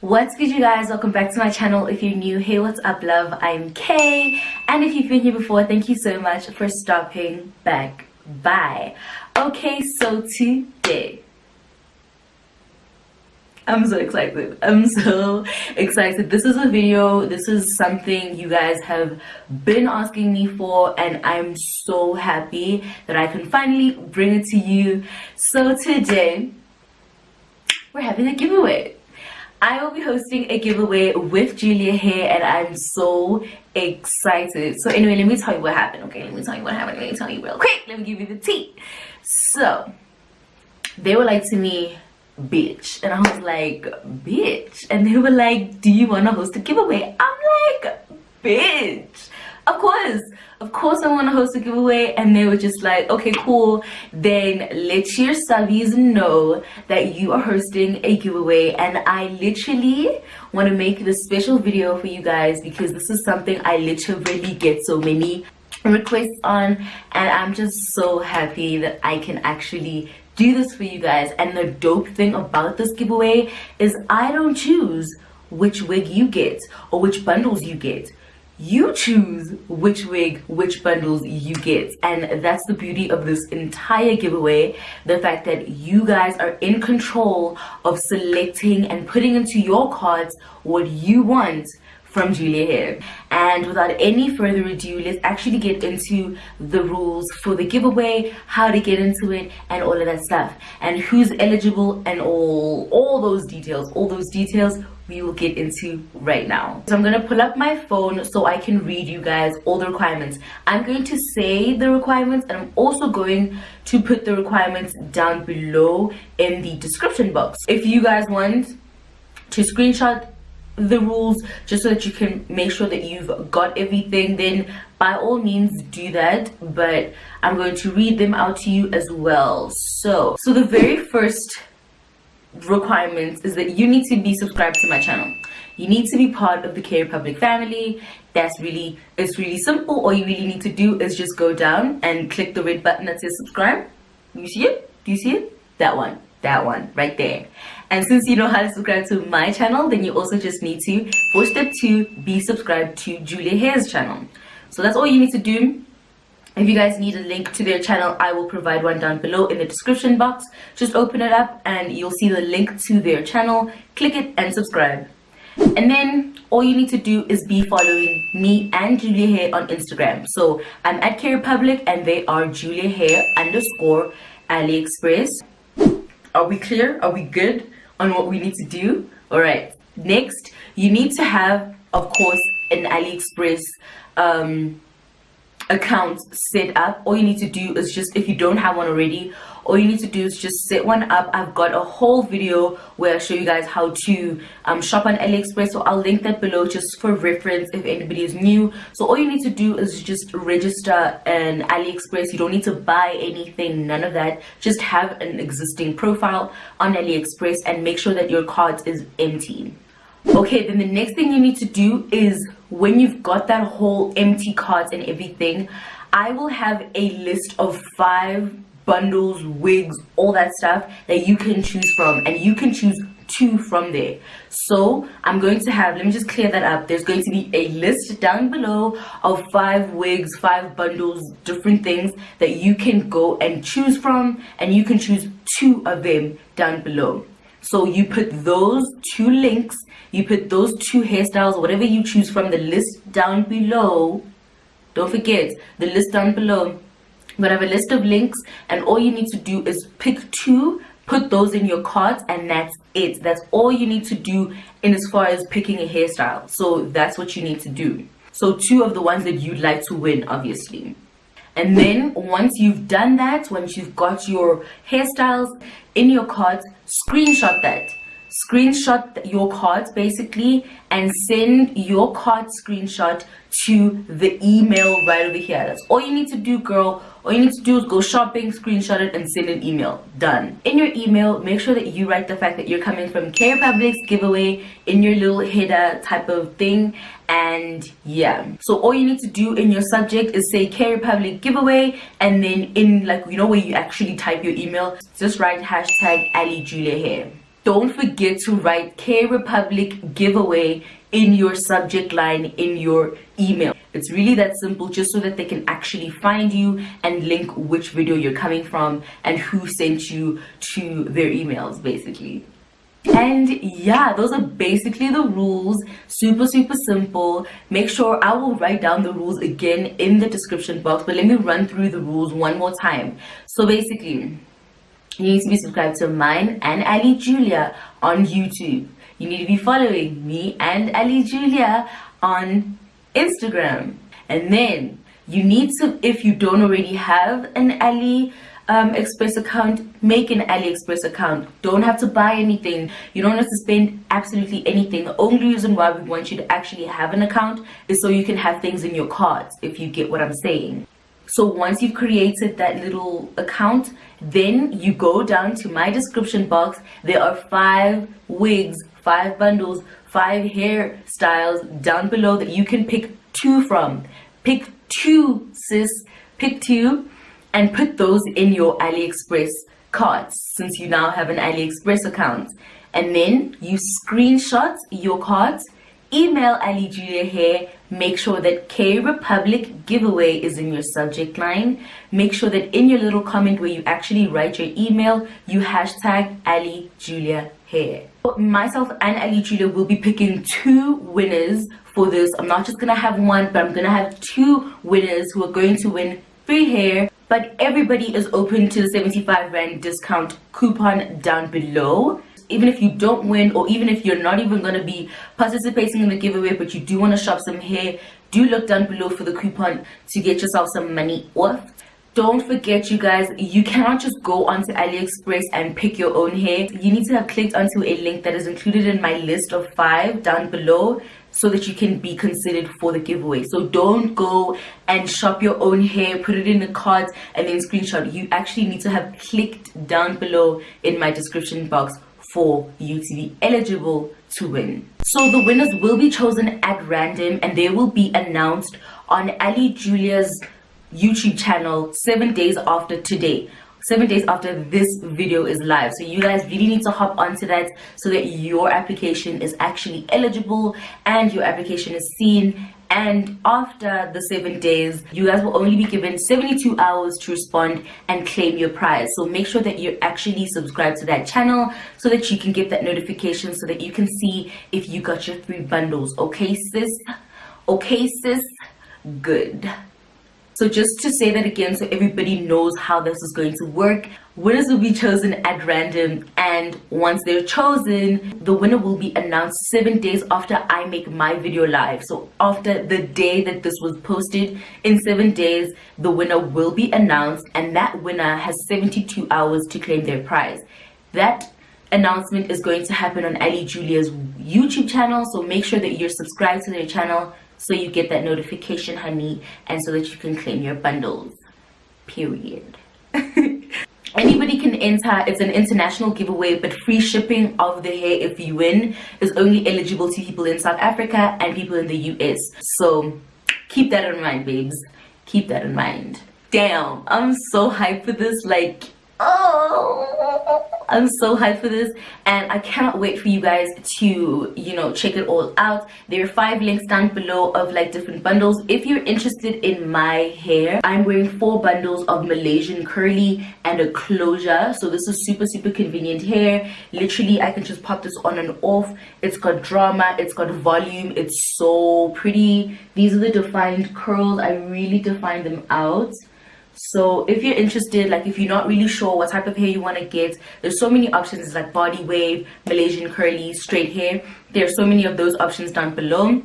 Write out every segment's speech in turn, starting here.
what's good you guys welcome back to my channel if you're new hey what's up love i'm kay and if you've been here before thank you so much for stopping back by okay so today I'm so excited. I'm so excited. This is a video. This is something you guys have been asking me for and I'm so happy that I can finally bring it to you. So today, we're having a giveaway. I will be hosting a giveaway with Julia Hair and I'm so excited. So anyway, let me tell you what happened. Okay, let me tell you what happened. Let me tell you real quick. Let me give you the tea. So, they were like to me, bitch and i was like bitch and they were like do you want to host a giveaway i'm like bitch of course. Of course i want to host a giveaway. And they were just like okay cool. Then let your subbies know that you are hosting a giveaway. And i literally want to make this special video for you guys because this is something i literally get so many requests on. And i'm just so happy that i can actually do this for you guys. And the dope thing about this giveaway is I don't choose which wig you get or which bundles you get you choose which wig which bundles you get and that's the beauty of this entire giveaway the fact that you guys are in control of selecting and putting into your cards what you want from Julia Hair. And without any further ado, let's actually get into the rules for the giveaway, how to get into it, and all of that stuff. And who's eligible and all, all those details, all those details we will get into right now. So I'm going to pull up my phone so I can read you guys all the requirements. I'm going to say the requirements and I'm also going to put the requirements down below in the description box. If you guys want to screenshot the rules just so that you can make sure that you've got everything then by all means do that but i'm going to read them out to you as well so so the very first requirement is that you need to be subscribed to my channel. You need to be part of the K Republic family. That's really it's really simple. All you really need to do is just go down and click the red button that says subscribe. You see it? Do you see it? That one that one right there. And since you know how to subscribe to my channel then you also just need to for step two be subscribed to julia hair's channel. So that's all you need to do if you guys need a link to their channel i will provide one down below in the description box. Just open it up and you'll see the link to their channel. Click it and subscribe. And then all you need to do is be following me and Julia Hair on Instagram. So I'm at K Republic and they are Julia Hair underscore AliExpress. Are we clear? Are we good on what we need to do? All right. Next you need to have of course an aliexpress um account set up all you need to do is just if you don't have one already all you need to do is just set one up. I've got a whole video where i show you guys how to um, shop on aliexpress so i'll link that below just for reference if anybody is new. So all you need to do is just register an aliexpress. You don't need to buy anything none of that. Just have an existing profile on aliexpress and make sure that your cart is empty. Okay then the next thing you need to do is when you've got that whole empty cart and everything i will have a list of five bundles wigs all that stuff that you can choose from and you can choose two from there. So i'm going to have let me just clear that up. There's going to be a list down below of five wigs five bundles different things that you can go and choose from and you can choose two of them down below so you put those two links you put those two hairstyles whatever you choose from the list down below. Don't forget the list down below I have a list of links and all you need to do is pick two put those in your cart and that's it. That's all you need to do in as far as picking a hairstyle. So that's what you need to do. So two of the ones that you'd like to win obviously and then once you've done that once you've got your hairstyles in your cart screenshot that screenshot your cards basically and send your card screenshot to the email right over here. That's all you need to do girl. All you need to do is go shopping screenshot it and send an email. Done. In your email make sure that you write the fact that you're coming from K Republic's giveaway in your little header type of thing. And yeah. So all you need to do in your subject is say K Republic giveaway and then in like you know where you actually type your email just write hashtag Ali Julia Hair don't forget to write K Republic giveaway in your subject line in your email. It's really that simple just so that they can actually find you and link which video you're coming from and who sent you to their emails basically. And yeah, those are basically the rules. Super, super simple. Make sure I will write down the rules again in the description box, but let me run through the rules one more time. So basically, you need to be subscribed to mine and Ali Julia on YouTube. You need to be following me and Ali Julia on Instagram. And then you need to, if you don't already have an Ali um, Express account, make an AliExpress account. Don't have to buy anything. You don't have to spend absolutely anything. The only reason why we want you to actually have an account is so you can have things in your carts, if you get what I'm saying. So once you've created that little account, then you go down to my description box. There are five wigs, five bundles, five hairstyles down below that you can pick two from. Pick two, sis. Pick two and put those in your AliExpress carts since you now have an AliExpress account. And then you screenshot your cards, email Ali Julia Hair, make sure that K Republic giveaway is in your subject line. Make sure that in your little comment where you actually write your email, you hashtag Ali Julia Hair. Myself and Ali Julia will be picking two winners for this. I'm not just gonna have one, but I'm gonna have two winners who are going to win free hair but everybody is open to the 75 rand discount coupon down below even if you don't win or even if you're not even going to be participating in the giveaway but you do want to shop some hair do look down below for the coupon to get yourself some money off. Don't forget you guys you cannot just go onto aliexpress and pick your own hair. You need to have clicked onto a link that is included in my list of five down below so that you can be considered for the giveaway. So don't go and shop your own hair put it in the cart and then screenshot. You actually need to have clicked down below in my description box for you to be eligible to win. So the winners will be chosen at random and they will be announced on ali julia's youtube channel seven days after today. Seven days after this video is live. So you guys really need to hop onto that so that your application is actually eligible and your application is seen and after the seven days you guys will only be given 72 hours to respond and claim your prize. So make sure that you're actually subscribed to that channel so that you can get that notification so that you can see if you got your three bundles. Okay sis? Okay sis? Good so just to say that again so everybody knows how this is going to work, winners will be chosen at random and once they're chosen, the winner will be announced seven days after I make my video live. So after the day that this was posted, in seven days, the winner will be announced and that winner has 72 hours to claim their prize. That announcement is going to happen on Ali Julia's YouTube channel. So make sure that you're subscribed to their channel so you get that notification honey and so that you can claim your bundles period. Anybody can enter it's an international giveaway but free shipping of the hair if you win is only eligible to people in south africa and people in the us so keep that in mind babes. Keep that in mind. Damn i'm so hyped for this like oh. I'm so hyped for this and i cannot wait for you guys to you know check it all out. There are five links down below of like different bundles. If you're interested in my hair i'm wearing four bundles of malaysian curly and a closure. So this is super super convenient hair. Literally i can just pop this on and off. It's got drama. It's got volume. It's so pretty. These are the defined curls. I really defined them out so if you're interested like if you're not really sure what type of hair you want to get there's so many options like body wave malaysian curly straight hair. There's so many of those options down below.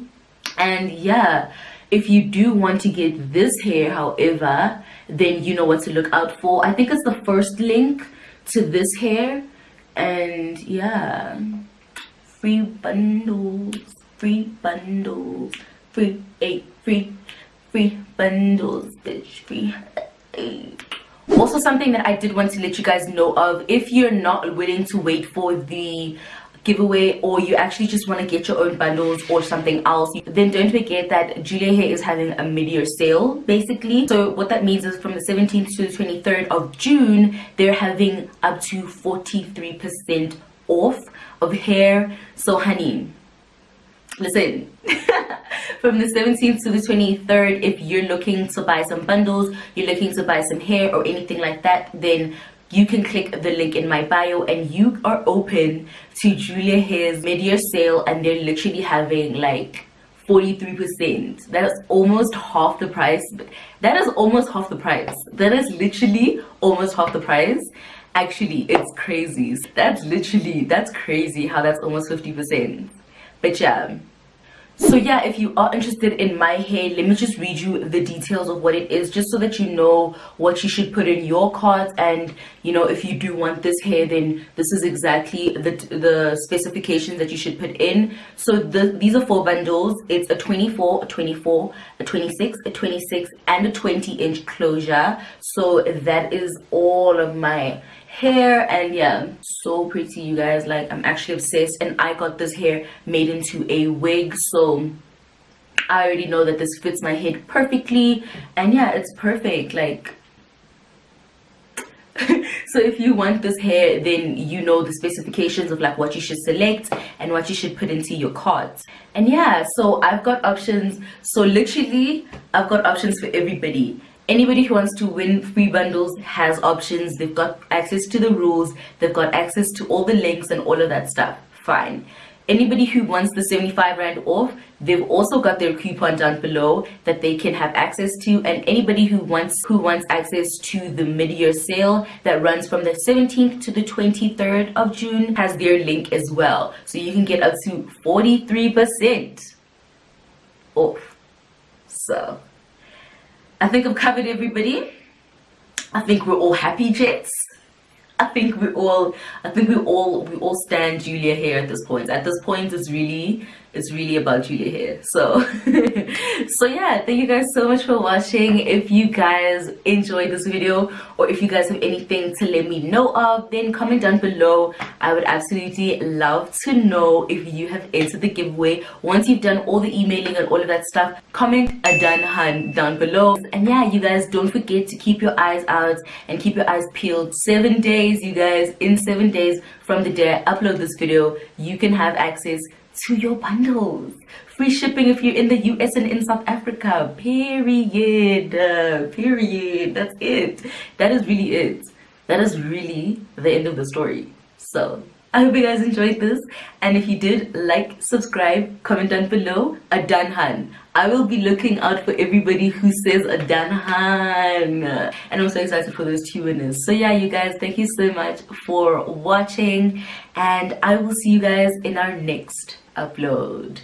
And yeah if you do want to get this hair however then you know what to look out for. I think it's the first link to this hair. And yeah free bundles free bundles free eight free free bundles bitch free Mm. also something that i did want to let you guys know of if you're not willing to wait for the giveaway or you actually just want to get your own bundles or something else then don't forget that Julia Hair is having a mid-year sale basically. So what that means is from the 17th to the 23rd of June they're having up to 43 percent off of hair. So honey listen from the 17th to the 23rd if you're looking to buy some bundles you're looking to buy some hair or anything like that then you can click the link in my bio and you are open to Julia Hair's mid-year sale and they're literally having like 43% that is almost half the price. That is almost half the price. That is literally almost half the price. Actually it's crazy. That's literally that's crazy how that's almost 50 percent but yeah. So yeah if you are interested in my hair let me just read you the details of what it is just so that you know what you should put in your cart and you know if you do want this hair then this is exactly the the specifications that you should put in. So the these are four bundles. It's a 24 a 24 a 26 a 26 and a 20 inch closure. So that is all of my hair and yeah so pretty you guys. Like i'm actually obsessed and i got this hair made into a wig so i already know that this fits my head perfectly. And yeah it's perfect like so if you want this hair then you know the specifications of like what you should select and what you should put into your cart. And yeah so i've got options. So literally i've got options for everybody anybody who wants to win free bundles has options. They've got access to the rules. They've got access to all the links and all of that stuff. Fine. Anybody who wants the 75 rand off they've also got their coupon down below that they can have access to. And anybody who wants who wants access to the mid-year sale that runs from the 17th to the 23rd of june has their link as well. So you can get up to 43 percent off. So I think I've covered everybody. I think we're all happy jets. I think we all I think we all we all stand Julia Hair at this point. At this point it's really it's really about Julia Hair. So so yeah, thank you guys so much for watching. If you guys enjoyed this video or if you guys have anything to let me know of, then comment down below. I would absolutely love to know if you have entered the giveaway. Once you've done all the emailing and all of that stuff, comment a done hun down below. And yeah, you guys don't forget to keep your eyes out and keep your eyes peeled. Seven days, you guys, in seven days from the day I upload this video, you can have access to your bundles. Free shipping if you're in the US and in South Africa. Period. Period. That's it. That is really it. That is really the end of the story. So I hope you guys enjoyed this and if you did like subscribe comment down below a danhan I will be looking out for everybody who says a danhan and I'm so excited for those two winners so yeah you guys thank you so much for watching and I will see you guys in our next upload